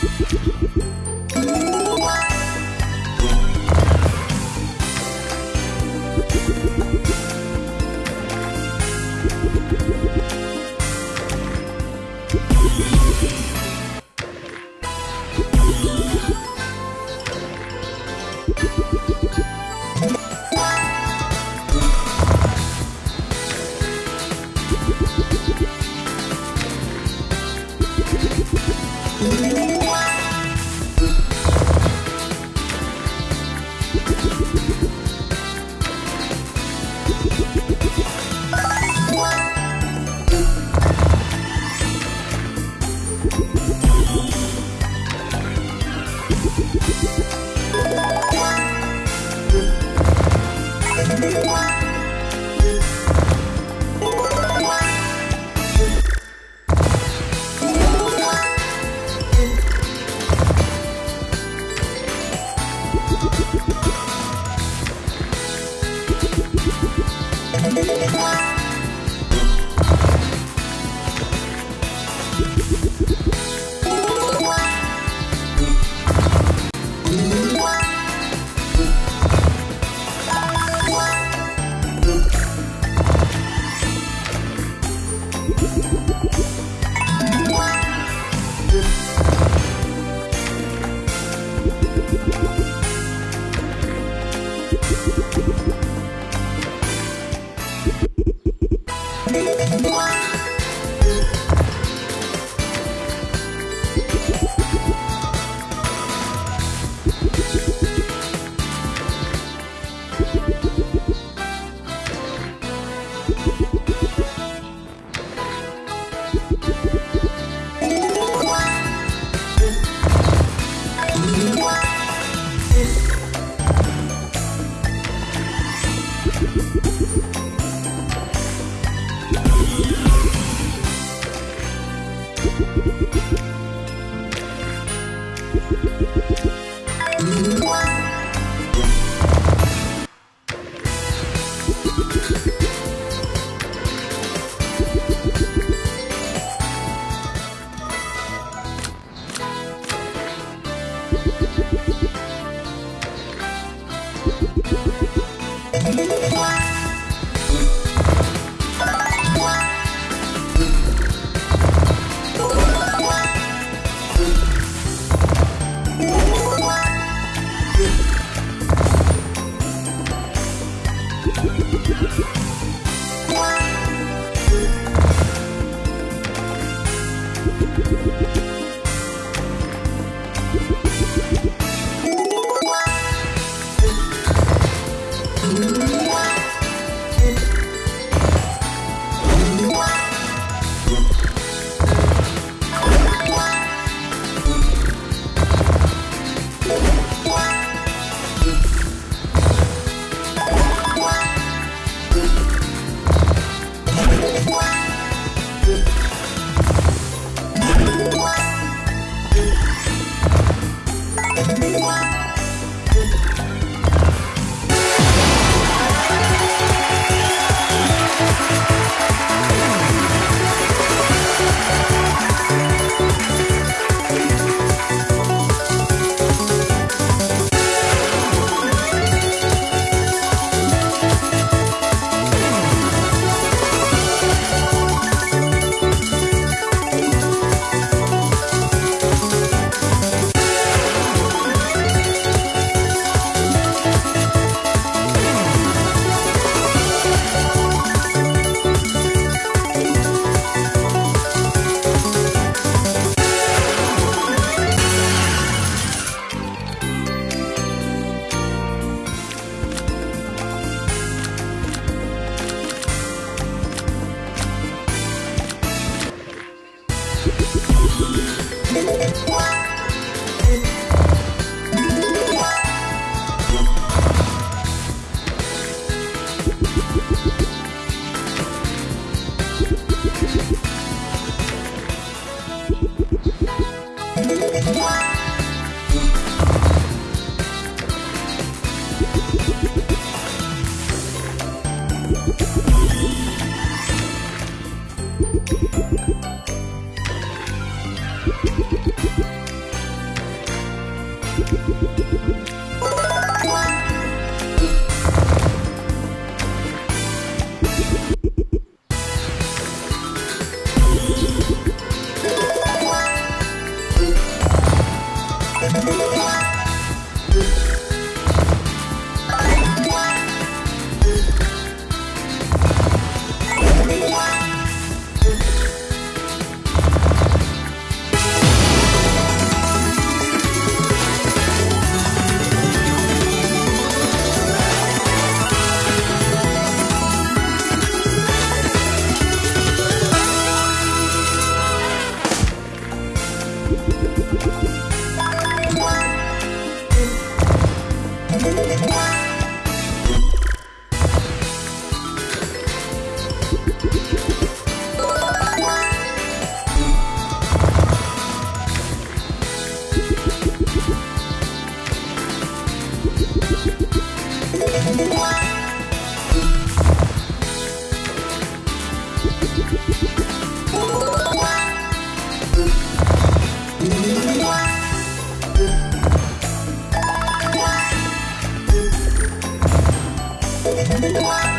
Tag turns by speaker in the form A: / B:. A: Thank you. Bye. you Thank you. Bye.